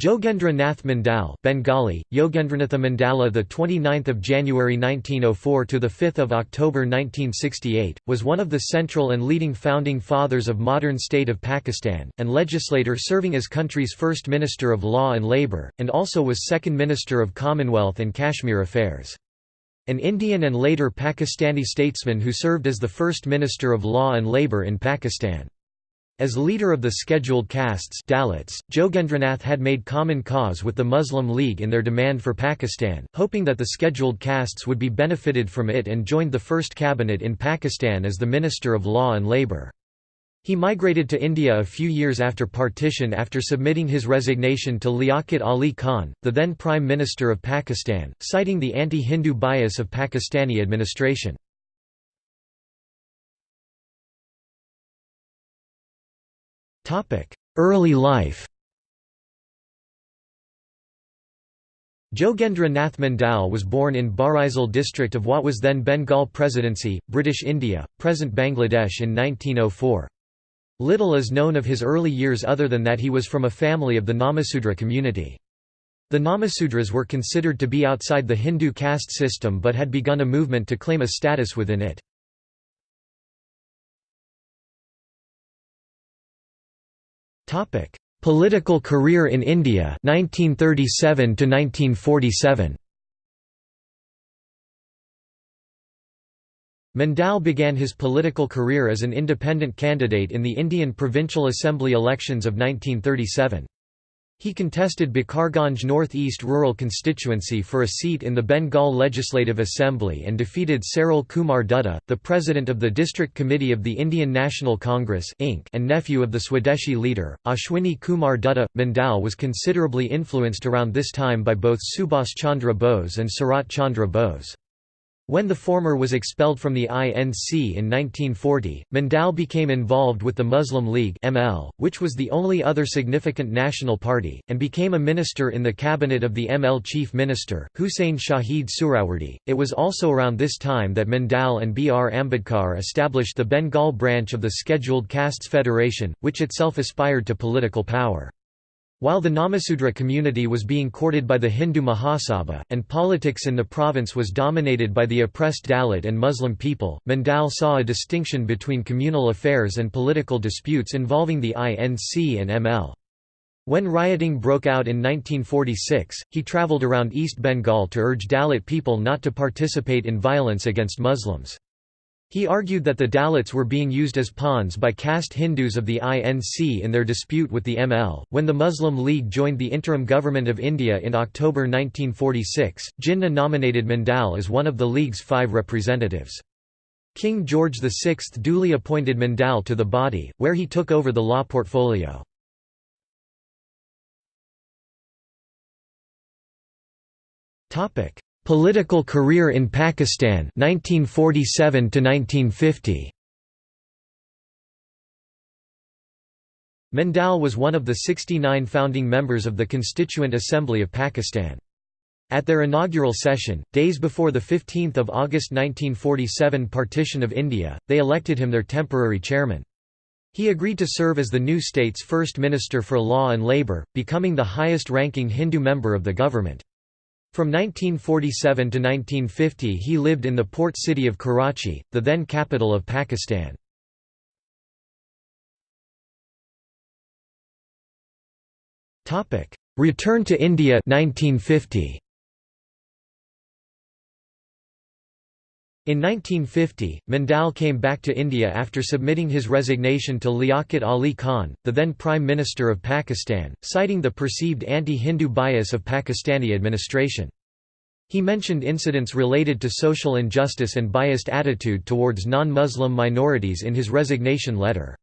Jogendra Nath Mandal, Bengali, Yogendranatha Mandala, the 29th of January 1904 to the 5th of October 1968, was one of the central and leading founding fathers of modern state of Pakistan and legislator serving as country's first Minister of Law and Labour, and also was second Minister of Commonwealth and Kashmir Affairs. An Indian and later Pakistani statesman who served as the first Minister of Law and Labour in Pakistan. As leader of the scheduled castes Dalits, Jogendranath had made common cause with the Muslim League in their demand for Pakistan, hoping that the scheduled castes would be benefited from it and joined the first cabinet in Pakistan as the Minister of Law and Labour. He migrated to India a few years after partition after submitting his resignation to Liaquat Ali Khan, the then Prime Minister of Pakistan, citing the anti-Hindu bias of Pakistani administration. Early life Jogendra Nath Mandal was born in Barisal district of what was then Bengal Presidency, British India, present Bangladesh in 1904. Little is known of his early years other than that he was from a family of the Namasudra community. The Namasudras were considered to be outside the Hindu caste system but had begun a movement to claim a status within it. Topic: Political career in India 1937 to 1947. Mandal began his political career as an independent candidate in the Indian Provincial Assembly elections of 1937. He contested Bakarganj North East rural constituency for a seat in the Bengal Legislative Assembly and defeated Saral Kumar Dutta, the president of the District Committee of the Indian National Congress and nephew of the Swadeshi leader, Ashwini Kumar Dutta. Mandal was considerably influenced around this time by both Subhas Chandra Bose and Sarat Chandra Bose. When the former was expelled from the INC in 1940, Mandal became involved with the Muslim League ML, which was the only other significant national party, and became a minister in the cabinet of the ML chief minister, Huseyn Shaheed Suhrawardy. It was also around this time that Mandal and B. R. Ambedkar established the Bengal branch of the Scheduled Castes Federation, which itself aspired to political power. While the Namasudra community was being courted by the Hindu Mahasabha, and politics in the province was dominated by the oppressed Dalit and Muslim people, Mandal saw a distinction between communal affairs and political disputes involving the INC and ML. When rioting broke out in 1946, he travelled around East Bengal to urge Dalit people not to participate in violence against Muslims. He argued that the Dalits were being used as pawns by caste Hindus of the INC in their dispute with the ML. When the Muslim League joined the interim government of India in October 1946, Jinnah nominated Mandal as one of the League's five representatives. King George VI duly appointed Mandal to the body, where he took over the law portfolio. Political career in Pakistan 1947 to 1950 Mandal was one of the 69 founding members of the Constituent Assembly of Pakistan. At their inaugural session, days before the 15 August 1947 partition of India, they elected him their temporary chairman. He agreed to serve as the new state's first Minister for Law and Labour, becoming the highest-ranking Hindu member of the government. From 1947 to 1950 he lived in the port city of Karachi, the then capital of Pakistan. Return to India 1950. In 1950, Mandal came back to India after submitting his resignation to Liaquat Ali Khan, the then Prime Minister of Pakistan, citing the perceived anti-Hindu bias of Pakistani administration. He mentioned incidents related to social injustice and biased attitude towards non-Muslim minorities in his resignation letter.